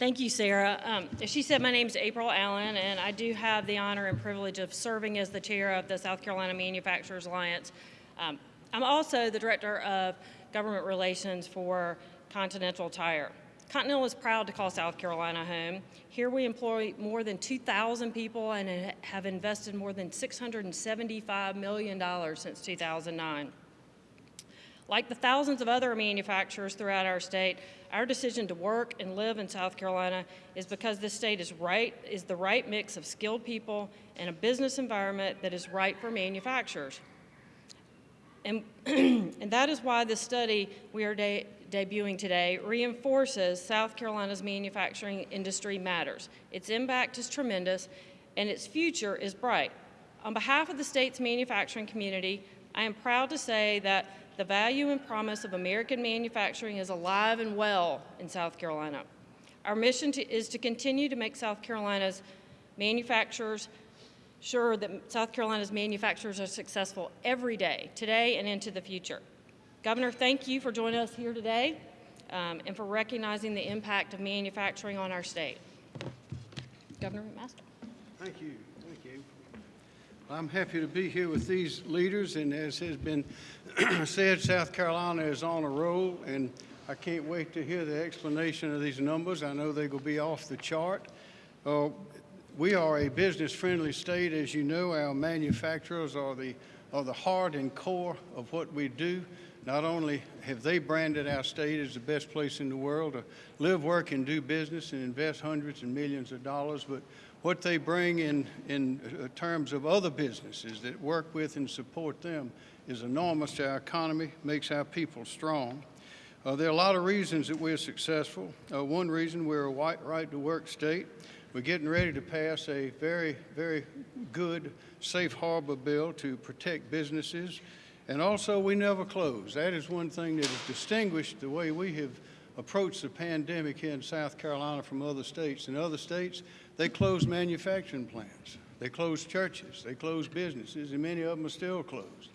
Thank you, Sarah. Um, she said, my name is April Allen, and I do have the honor and privilege of serving as the chair of the South Carolina Manufacturers Alliance. Um, I'm also the director of government relations for Continental Tire. Continental is proud to call South Carolina home. Here we employ more than 2,000 people and have invested more than $675 million since 2009. Like the thousands of other manufacturers throughout our state, our decision to work and live in South Carolina is because this state is right, is the right mix of skilled people and a business environment that is right for manufacturers. And, and that is why the study we are de debuting today reinforces South Carolina's manufacturing industry matters. Its impact is tremendous and its future is bright. On behalf of the state's manufacturing community, I am proud to say that the value and promise of American manufacturing is alive and well in South Carolina. Our mission to, is to continue to make South Carolina's manufacturers sure that South Carolina's manufacturers are successful every day, today and into the future. Governor, thank you for joining us here today um, and for recognizing the impact of manufacturing on our state. Governor McMaster. Thank you. Thank you. I'm happy to be here with these leaders, and as has been said, South Carolina is on a roll, and I can't wait to hear the explanation of these numbers. I know going to be off the chart. Uh, we are a business-friendly state. As you know, our manufacturers are the, are the heart and core of what we do. Not only have they branded our state as the best place in the world to live, work, and do business and invest hundreds and millions of dollars, but what they bring in, in uh, terms of other businesses that work with and support them is enormous to our economy, makes our people strong. Uh, there are a lot of reasons that we're successful. Uh, one reason we're a white right-to-work state. We're getting ready to pass a very, very good safe harbor bill to protect businesses. And also, we never close. That is one thing that has distinguished the way we have approached the pandemic here in South Carolina from other states. In other states, they closed manufacturing plants. They closed churches. They closed businesses, and many of them are still closed.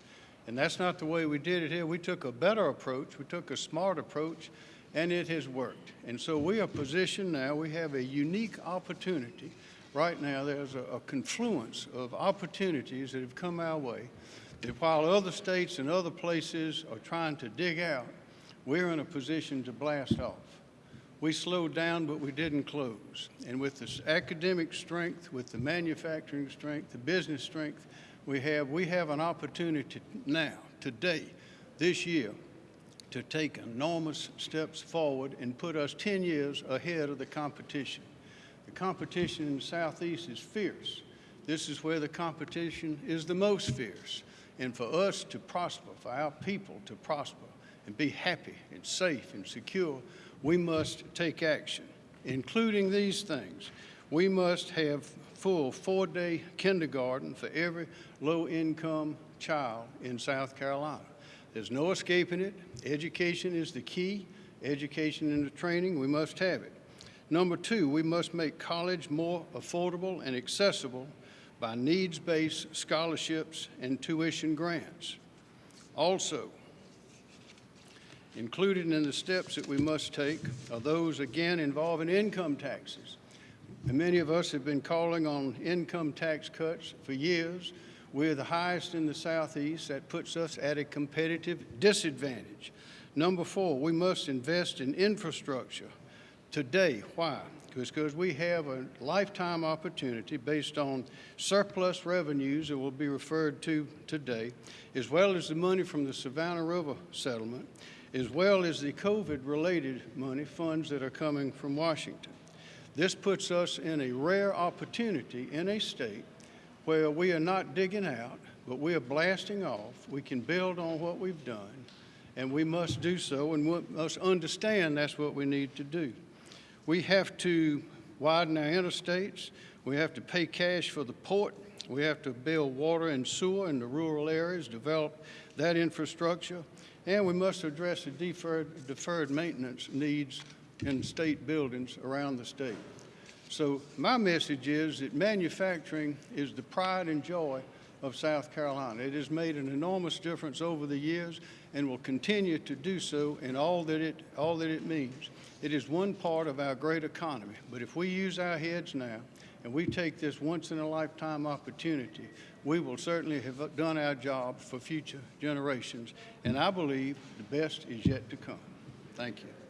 And that's not the way we did it here. We took a better approach. We took a smart approach, and it has worked. And so we are positioned now. We have a unique opportunity. Right now, there's a, a confluence of opportunities that have come our way that while other states and other places are trying to dig out, we're in a position to blast off. We slowed down, but we didn't close. And with this academic strength, with the manufacturing strength, the business strength we have, we have an opportunity now, today, this year, to take enormous steps forward and put us 10 years ahead of the competition. The competition in the Southeast is fierce. This is where the competition is the most fierce. And for us to prosper, for our people to prosper and be happy and safe and secure, we must take action, including these things. We must have full four-day kindergarten for every low-income child in South Carolina. There's no escaping it. Education is the key. Education and the training, we must have it. Number two, we must make college more affordable and accessible by needs-based scholarships and tuition grants. Also, Included in the steps that we must take are those, again, involving income taxes. And many of us have been calling on income tax cuts for years. We're the highest in the Southeast. That puts us at a competitive disadvantage. Number four, we must invest in infrastructure today. Why? Because we have a lifetime opportunity based on surplus revenues that will be referred to today, as well as the money from the Savannah River settlement, as well as the COVID-related money, funds that are coming from Washington. This puts us in a rare opportunity in a state where we are not digging out, but we are blasting off. We can build on what we've done, and we must do so, and we must understand that's what we need to do. We have to widen our interstates. We have to pay cash for the port. We have to build water and sewer in the rural areas, develop that infrastructure. And we must address the deferred, deferred maintenance needs in state buildings around the state. So my message is that manufacturing is the pride and joy of South Carolina. It has made an enormous difference over the years and will continue to do so in all that it, all that it means. It is one part of our great economy, but if we use our heads now and we take this once-in-a-lifetime opportunity, we will certainly have done our job for future generations, and I believe the best is yet to come. Thank you.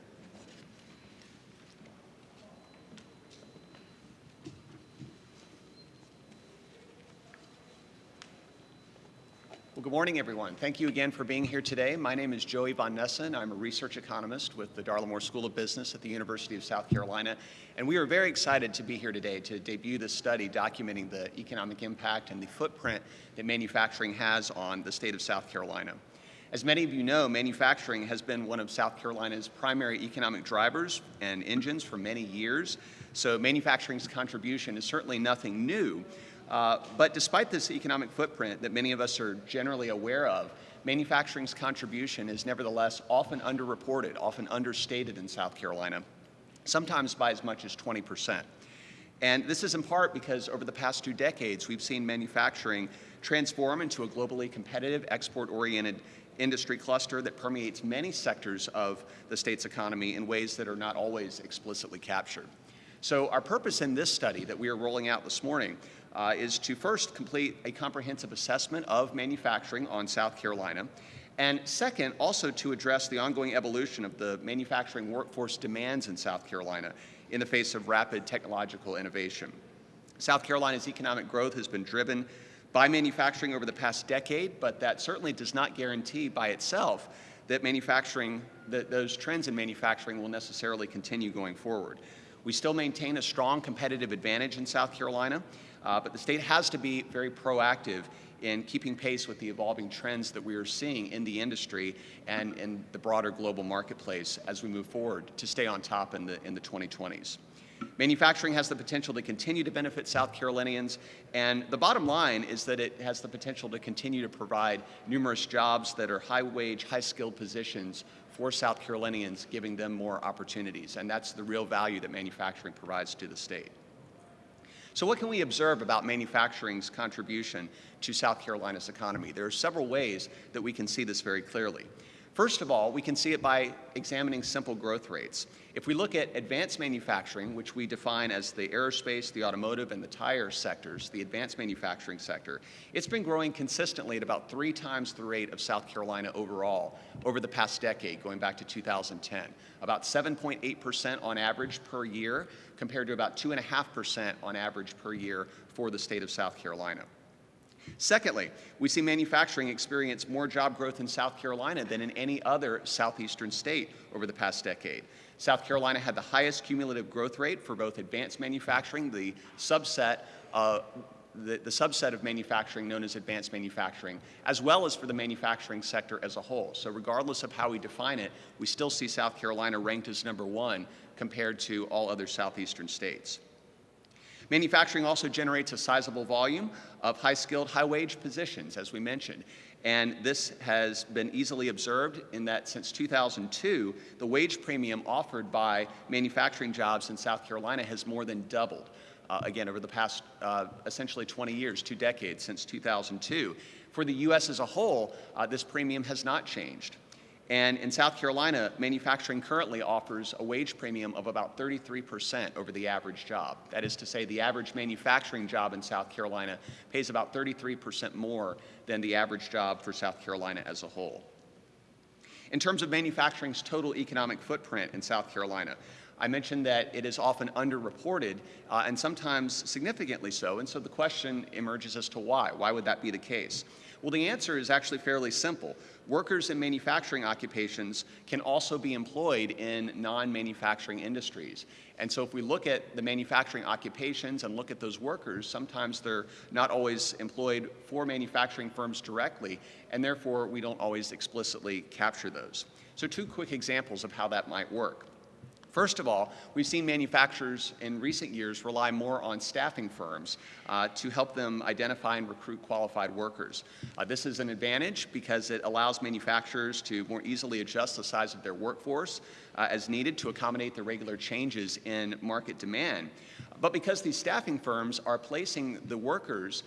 Good morning, everyone. Thank you again for being here today. My name is Joey Von Nessen. I'm a research economist with the Darla School of Business at the University of South Carolina. And we are very excited to be here today to debut this study documenting the economic impact and the footprint that manufacturing has on the state of South Carolina. As many of you know, manufacturing has been one of South Carolina's primary economic drivers and engines for many years. So manufacturing's contribution is certainly nothing new. Uh, but despite this economic footprint that many of us are generally aware of, manufacturing's contribution is nevertheless often underreported, often understated in South Carolina, sometimes by as much as 20%. And this is in part because over the past two decades, we've seen manufacturing transform into a globally competitive, export-oriented industry cluster that permeates many sectors of the state's economy in ways that are not always explicitly captured. So our purpose in this study that we are rolling out this morning uh, is to first complete a comprehensive assessment of manufacturing on South Carolina, and second, also to address the ongoing evolution of the manufacturing workforce demands in South Carolina in the face of rapid technological innovation. South Carolina's economic growth has been driven by manufacturing over the past decade, but that certainly does not guarantee by itself that manufacturing, that those trends in manufacturing will necessarily continue going forward. We still maintain a strong competitive advantage in South Carolina, uh, but the state has to be very proactive in keeping pace with the evolving trends that we are seeing in the industry and in the broader global marketplace as we move forward to stay on top in the, in the 2020s. Manufacturing has the potential to continue to benefit South Carolinians, and the bottom line is that it has the potential to continue to provide numerous jobs that are high-wage, high-skilled positions for South Carolinians, giving them more opportunities, and that's the real value that manufacturing provides to the state. So what can we observe about manufacturing's contribution to South Carolina's economy? There are several ways that we can see this very clearly. First of all, we can see it by examining simple growth rates. If we look at advanced manufacturing, which we define as the aerospace, the automotive, and the tire sectors, the advanced manufacturing sector, it's been growing consistently at about three times the rate of South Carolina overall over the past decade, going back to 2010. About 7.8% on average per year, compared to about 2.5% on average per year for the state of South Carolina. Secondly, we see manufacturing experience more job growth in South Carolina than in any other southeastern state over the past decade. South Carolina had the highest cumulative growth rate for both advanced manufacturing, the subset, uh, the, the subset of manufacturing known as advanced manufacturing, as well as for the manufacturing sector as a whole. So regardless of how we define it, we still see South Carolina ranked as number one compared to all other southeastern states. Manufacturing also generates a sizable volume of high-skilled, high-wage positions, as we mentioned. And this has been easily observed in that since 2002, the wage premium offered by manufacturing jobs in South Carolina has more than doubled. Uh, again, over the past uh, essentially 20 years, two decades since 2002. For the U.S. as a whole, uh, this premium has not changed. And in South Carolina, manufacturing currently offers a wage premium of about 33% over the average job. That is to say, the average manufacturing job in South Carolina pays about 33% more than the average job for South Carolina as a whole. In terms of manufacturing's total economic footprint in South Carolina, I mentioned that it is often underreported uh, and sometimes significantly so, and so the question emerges as to why. Why would that be the case? Well, the answer is actually fairly simple. Workers in manufacturing occupations can also be employed in non-manufacturing industries. And so if we look at the manufacturing occupations and look at those workers, sometimes they're not always employed for manufacturing firms directly, and therefore we don't always explicitly capture those. So two quick examples of how that might work. First of all, we've seen manufacturers in recent years rely more on staffing firms uh, to help them identify and recruit qualified workers. Uh, this is an advantage because it allows manufacturers to more easily adjust the size of their workforce uh, as needed to accommodate the regular changes in market demand. But because these staffing firms are placing the workers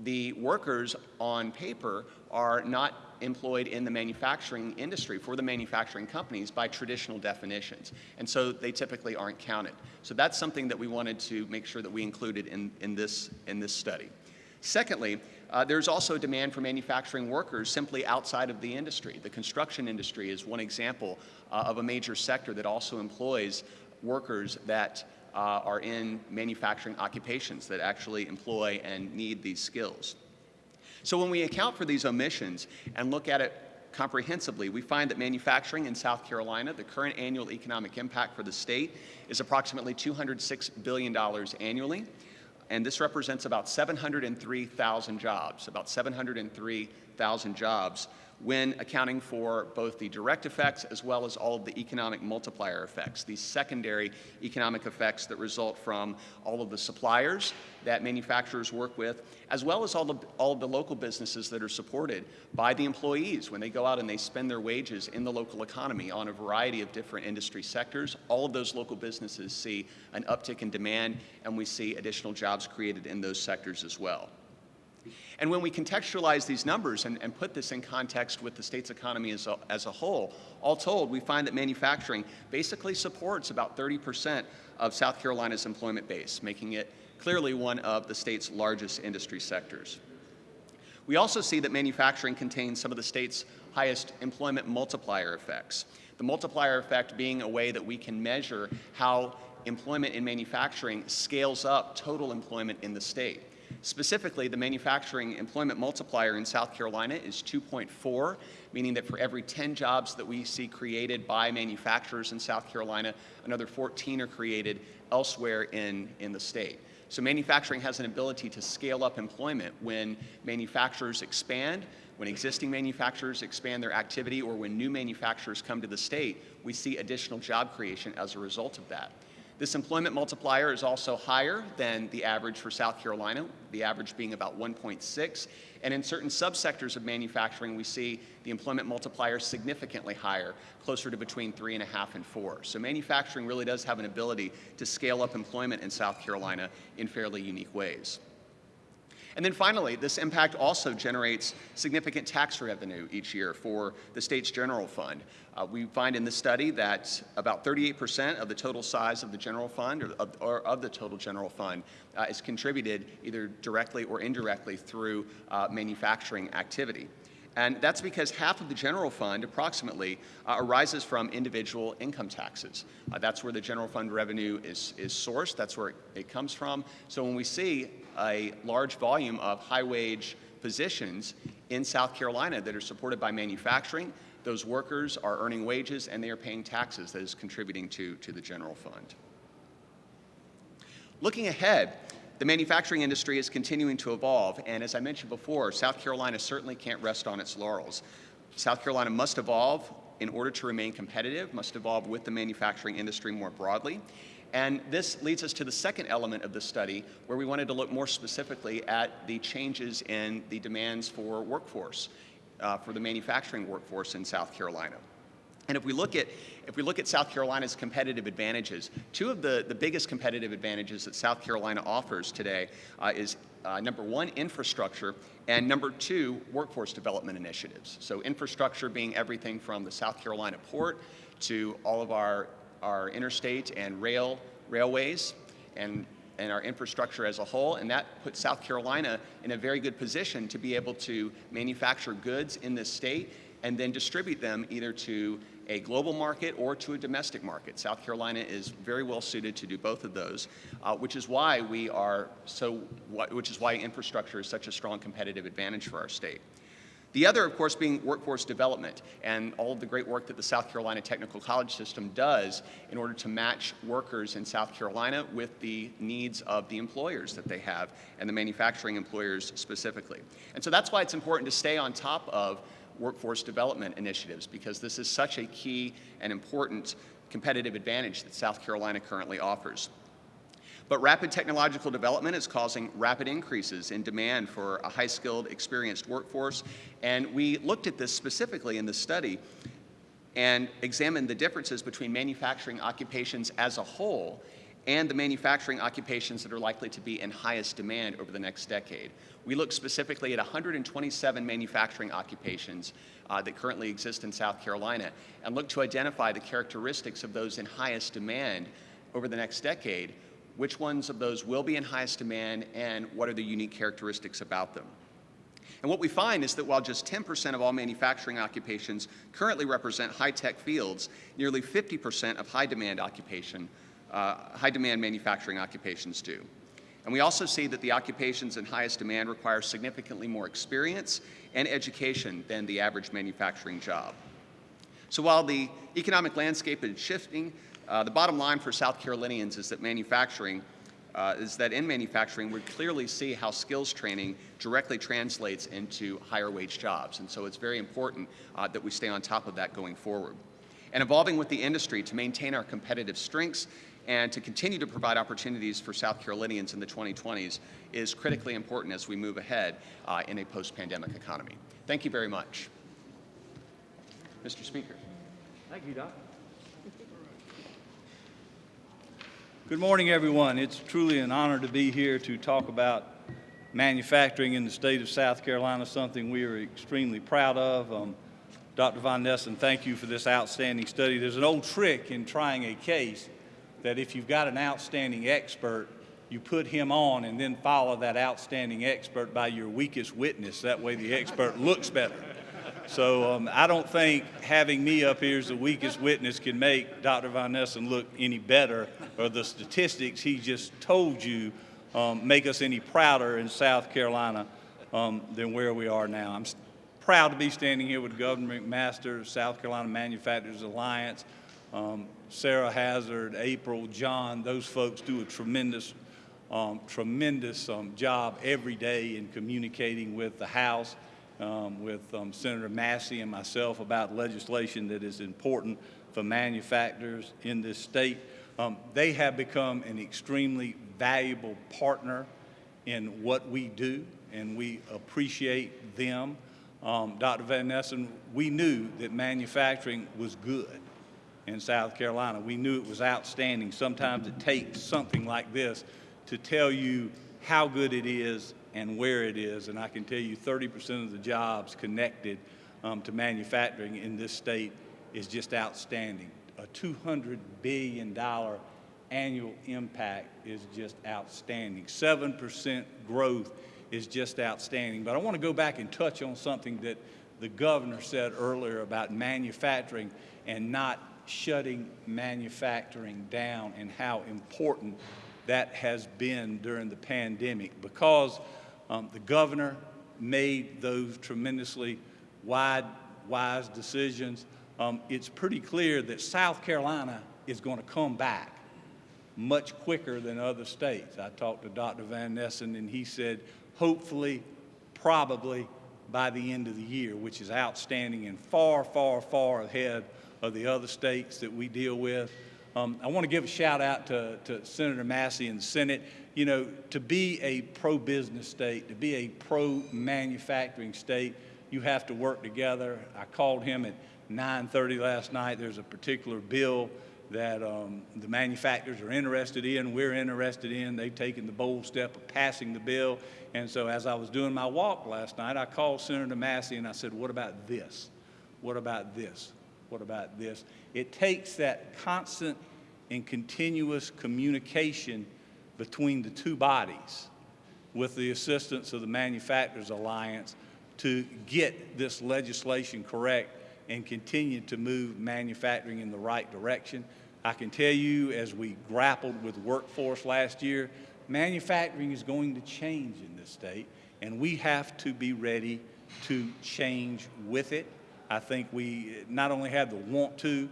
the workers on paper are not employed in the manufacturing industry for the manufacturing companies by traditional definitions. And so they typically aren't counted. So that's something that we wanted to make sure that we included in, in, this, in this study. Secondly, uh, there's also demand for manufacturing workers simply outside of the industry. The construction industry is one example uh, of a major sector that also employs workers that uh, are in manufacturing occupations that actually employ and need these skills. So when we account for these omissions and look at it comprehensively, we find that manufacturing in South Carolina, the current annual economic impact for the state is approximately $206 billion annually. And this represents about 703,000 jobs, about 703,000 jobs when accounting for both the direct effects as well as all of the economic multiplier effects, these secondary economic effects that result from all of the suppliers that manufacturers work with, as well as all of, all of the local businesses that are supported by the employees when they go out and they spend their wages in the local economy on a variety of different industry sectors. All of those local businesses see an uptick in demand, and we see additional jobs created in those sectors as well. And when we contextualize these numbers and, and put this in context with the state's economy as a, as a whole, all told, we find that manufacturing basically supports about 30% of South Carolina's employment base, making it clearly one of the state's largest industry sectors. We also see that manufacturing contains some of the state's highest employment multiplier effects. The multiplier effect being a way that we can measure how employment in manufacturing scales up total employment in the state. Specifically, the manufacturing employment multiplier in South Carolina is 2.4, meaning that for every 10 jobs that we see created by manufacturers in South Carolina, another 14 are created elsewhere in, in the state. So manufacturing has an ability to scale up employment when manufacturers expand, when existing manufacturers expand their activity, or when new manufacturers come to the state, we see additional job creation as a result of that. This employment multiplier is also higher than the average for South Carolina, the average being about 1.6. And in certain subsectors of manufacturing, we see the employment multiplier significantly higher, closer to between three and a half and four. So manufacturing really does have an ability to scale up employment in South Carolina in fairly unique ways. And then finally, this impact also generates significant tax revenue each year for the state's general fund. Uh, we find in this study that about 38% of the total size of the general fund or of, or of the total general fund uh, is contributed either directly or indirectly through uh, manufacturing activity. And that's because half of the general fund, approximately, uh, arises from individual income taxes. Uh, that's where the general fund revenue is, is sourced. That's where it, it comes from. So when we see a large volume of high wage positions in South Carolina that are supported by manufacturing. Those workers are earning wages and they are paying taxes that is contributing to, to the general fund. Looking ahead, the manufacturing industry is continuing to evolve, and as I mentioned before, South Carolina certainly can't rest on its laurels. South Carolina must evolve in order to remain competitive, must evolve with the manufacturing industry more broadly, and this leads us to the second element of the study, where we wanted to look more specifically at the changes in the demands for workforce, uh, for the manufacturing workforce in South Carolina. And if we look at if we look at South Carolina's competitive advantages, two of the, the biggest competitive advantages that South Carolina offers today uh, is uh, number one, infrastructure, and number two, workforce development initiatives. So infrastructure being everything from the South Carolina port to all of our our interstate and rail railways and and our infrastructure as a whole, and that puts South Carolina in a very good position to be able to manufacture goods in this state and then distribute them either to a global market or to a domestic market. South Carolina is very well suited to do both of those, uh, which is why we are so, which is why infrastructure is such a strong competitive advantage for our state. The other, of course, being workforce development and all of the great work that the South Carolina Technical College System does in order to match workers in South Carolina with the needs of the employers that they have and the manufacturing employers specifically. And so that's why it's important to stay on top of workforce development initiatives because this is such a key and important competitive advantage that South Carolina currently offers. But rapid technological development is causing rapid increases in demand for a high-skilled, experienced workforce. And we looked at this specifically in the study and examined the differences between manufacturing occupations as a whole and the manufacturing occupations that are likely to be in highest demand over the next decade. We look specifically at 127 manufacturing occupations uh, that currently exist in South Carolina and look to identify the characteristics of those in highest demand over the next decade, which ones of those will be in highest demand, and what are the unique characteristics about them. And what we find is that while just 10% of all manufacturing occupations currently represent high-tech fields, nearly 50% of high-demand occupation, uh, high-demand manufacturing occupations do. And we also see that the occupations in highest demand require significantly more experience and education than the average manufacturing job. So while the economic landscape is shifting, uh, the bottom line for South Carolinians is that manufacturing uh, is that in manufacturing, we clearly see how skills training directly translates into higher wage jobs. And so it's very important uh, that we stay on top of that going forward. And evolving with the industry to maintain our competitive strengths and to continue to provide opportunities for South Carolinians in the 2020s is critically important as we move ahead uh, in a post-pandemic economy. Thank you very much. Mr. Speaker. Thank you, Doc. Good morning, everyone. It's truly an honor to be here to talk about manufacturing in the state of South Carolina, something we are extremely proud of. Um, Dr. Von Nessen, thank you for this outstanding study. There's an old trick in trying a case that if you've got an outstanding expert, you put him on and then follow that outstanding expert by your weakest witness. That way the expert looks better. So um, I don't think having me up here as the weakest witness can make Dr. Von Nessen look any better or the statistics he just told you um, make us any prouder in South Carolina um, than where we are now. I'm proud to be standing here with Governor McMaster, South Carolina Manufacturers Alliance, um, Sarah Hazard, April, John, those folks do a tremendous, um, tremendous um, job every day in communicating with the House um, with um, Senator Massey and myself about legislation that is important for manufacturers in this state. Um, they have become an extremely valuable partner in what we do, and we appreciate them. Um, Dr. Von Nessen, we knew that manufacturing was good in South Carolina. We knew it was outstanding. Sometimes it takes something like this to tell you how good it is and where it is. And I can tell you 30% of the jobs connected um, to manufacturing in this state is just outstanding. A $200 billion annual impact is just outstanding. 7% growth is just outstanding. But I want to go back and touch on something that the governor said earlier about manufacturing and not shutting manufacturing down and how important that has been during the pandemic because um, the governor made those tremendously wide, wise decisions. Um, it's pretty clear that South Carolina is going to come back much quicker than other states. I talked to Dr. Von Nessen, and he said, hopefully, probably by the end of the year, which is outstanding and far, far, far ahead of the other states that we deal with. Um, I want to give a shout out to, to Senator Massey and the Senate you know, to be a pro-business state, to be a pro-manufacturing state, you have to work together. I called him at 9.30 last night. There's a particular bill that um, the manufacturers are interested in, we're interested in. They've taken the bold step of passing the bill. And so as I was doing my walk last night, I called Senator Massey and I said, what about this? What about this? What about this? It takes that constant and continuous communication between the two bodies with the assistance of the Manufacturers Alliance to get this legislation correct and continue to move manufacturing in the right direction. I can tell you as we grappled with workforce last year, manufacturing is going to change in this state and we have to be ready to change with it. I think we not only have the want to,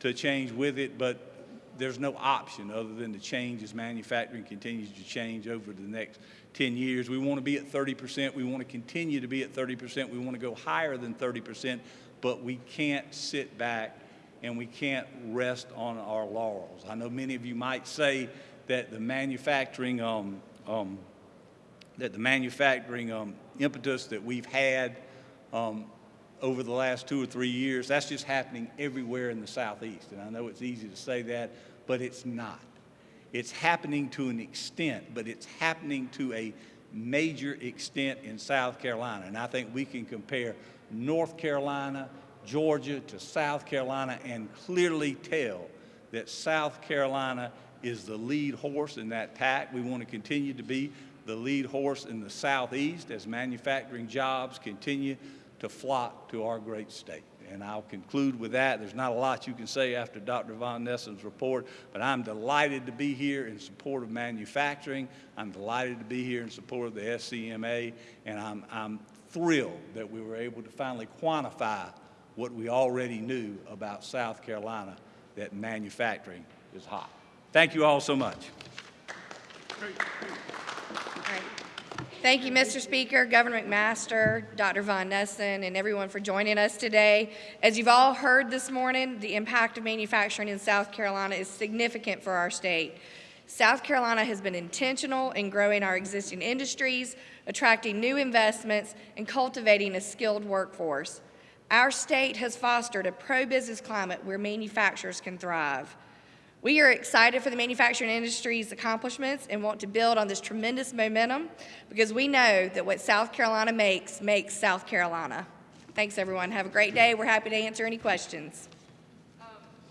to change with it, but there's no option other than to change as manufacturing continues to change over the next 10 years. We want to be at 30%. We want to continue to be at 30%. We want to go higher than 30%, but we can't sit back and we can't rest on our laurels. I know many of you might say that the manufacturing um, um, that the manufacturing um, impetus that we've had um, over the last two or three years. That's just happening everywhere in the Southeast. And I know it's easy to say that, but it's not. It's happening to an extent, but it's happening to a major extent in South Carolina. And I think we can compare North Carolina, Georgia to South Carolina and clearly tell that South Carolina is the lead horse in that pack. We want to continue to be the lead horse in the Southeast as manufacturing jobs continue to flock to our great state. And I'll conclude with that. There's not a lot you can say after Dr. Von Nessen's report, but I'm delighted to be here in support of manufacturing. I'm delighted to be here in support of the SCMA, and I'm, I'm thrilled that we were able to finally quantify what we already knew about South Carolina, that manufacturing is hot. Thank you all so much. Right. Thank you, Mr. Speaker, Governor McMaster, Dr. Von Nessen, and everyone for joining us today. As you've all heard this morning, the impact of manufacturing in South Carolina is significant for our state. South Carolina has been intentional in growing our existing industries, attracting new investments, and cultivating a skilled workforce. Our state has fostered a pro-business climate where manufacturers can thrive. We are excited for the manufacturing industry's accomplishments and want to build on this tremendous momentum because we know that what South Carolina makes, makes South Carolina. Thanks, everyone. Have a great day. We're happy to answer any questions. Um,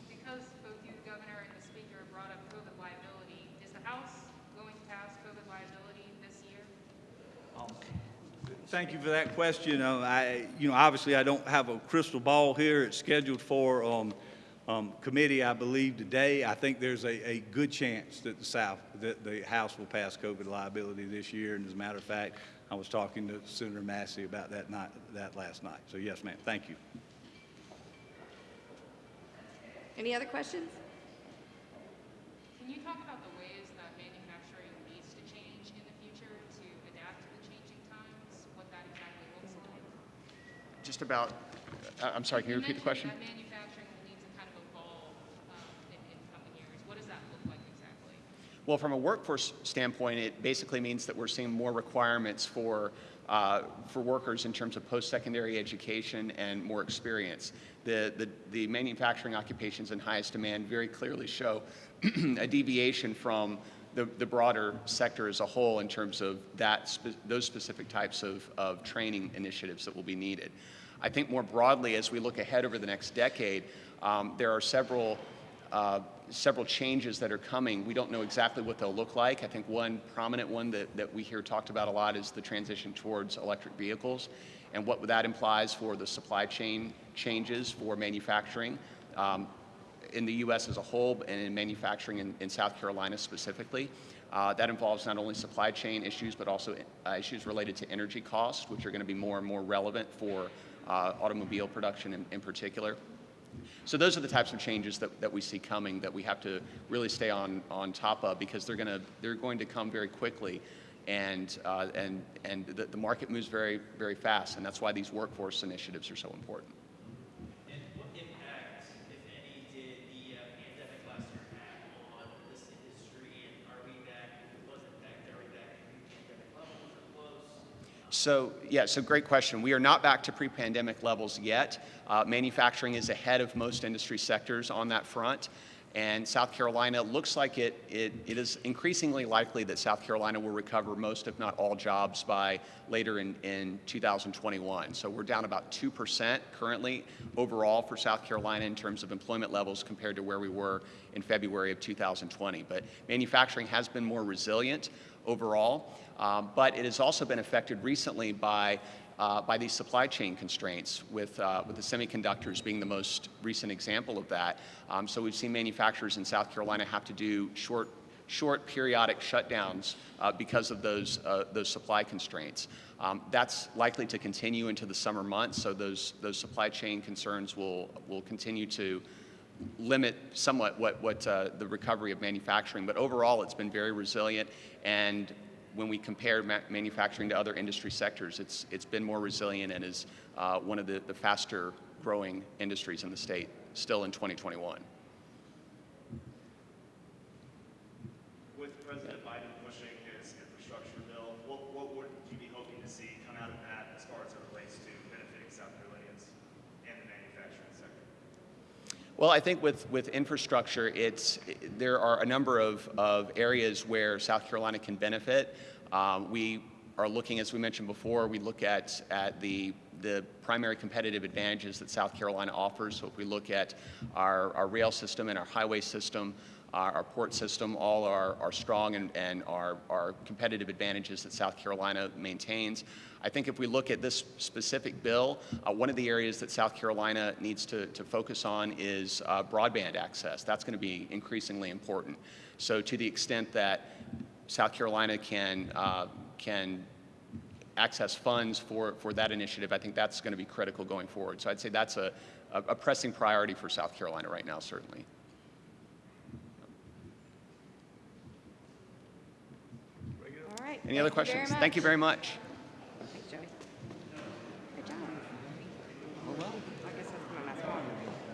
Because both you, the governor, and the speaker brought up COVID liability, is the House going to pass COVID liability this year? Thank you for that question. Uh, I, you know, obviously, I don't have a crystal ball here. It's scheduled for um, um, committee, I believe, today. I think there's a, a good chance that the South, that the House will pass COVID liability this year. And as a matter of fact, I was talking to Senator Massey about that night, that last night. So yes, ma'am. Thank you. Any other questions? Can you talk about the ways that manufacturing needs to change in the future to adapt to the changing times, what that exactly looks like? Just about, uh, I'm sorry, can you repeat the question? mentioned that manufacturing will need to kind of evolve um, in, in coming years. What does that look like exactly? Well, from a workforce standpoint, it basically means that we're seeing more requirements for, uh, for workers in terms of post-secondary education and more experience. The, the, the manufacturing occupations in highest demand very clearly show a deviation from the, the broader sector as a whole in terms of that, spe- those specific types of, of training initiatives that will be needed. I think more broadly, as we look ahead over the next decade, um, there are several uh, several changes that are coming. We don't know exactly what they'll look like. I think one prominent one that, that we hear talked about a lot is the transition towards electric vehicles and what that implies for the supply chain changes for manufacturing um, in the U.S. as a whole and in manufacturing in, in South Carolina specifically. Uh, that involves not only supply chain issues, but also uh, issues related to energy costs, which are going to be more and more relevant for uh, automobile production in, in particular. So those are the types of changes that, that we see coming that we have to really stay on, on top of because they're, gonna, they're going to come very quickly and, uh, and, and the, the market moves very, very fast and that's why these workforce initiatives are so important. And what impact, if any, did the uh, pandemic last year have on this industry? And are we back, if it was impact, are we back to pre-pandemic levels or close? So, yeah, so great question. We are not back to pre-pandemic levels yet. Uh, manufacturing is ahead of most industry sectors on that front. And South Carolina looks like it, it, it is increasingly likely that South Carolina will recover most, if not all, jobs by later in, in 2021. So we're down about 2% currently overall for South Carolina in terms of employment levels compared to where we were in February of 2020. But manufacturing has been more resilient overall, um, but it has also been affected recently by uh, by these supply chain constraints, with, uh, with the semiconductors being the most recent example of that. Um, so we've seen manufacturers in South Carolina have to do short, short periodic shutdowns uh, because of those, uh, those supply constraints. Um, that's likely to continue into the summer months, so those, those supply chain concerns will, will continue to limit somewhat what, what uh, the recovery of manufacturing. But overall, it's been very resilient, and when we compare ma- manufacturing to other industry sectors, it's, it's been more resilient and is uh, one of the, the faster growing industries in the state still in 2021. With President Biden pushing his infrastructure bill, what, what would you be hoping to see come out of that as far as it relates to benefiting South Carolinians and the manufacturing sector? Well, I think with, with infrastructure, it's, there are a number of, of areas where South Carolina can benefit. Um, we are looking, as we mentioned before, we look at, at the, the primary competitive advantages that South Carolina offers. So if we look at our, our rail system and our highway system, our, our port system, all are, are strong and, and are, are competitive advantages that South Carolina maintains. I think if we look at this specific bill, uh, one of the areas that South Carolina needs to, to focus on is uh, broadband access. That's going to be increasingly important. So to the extent that South Carolina can, uh, can access funds for, for that initiative, I think that's going to be critical going forward. So I'd say that's a, a, a pressing priority for South Carolina right now, certainly. Any other Thank you questions? Thank you very much. Thanks, Joey. Good job. Oh, well, I guess that's my last one.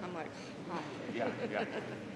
I'm like, hi. Yeah, yeah.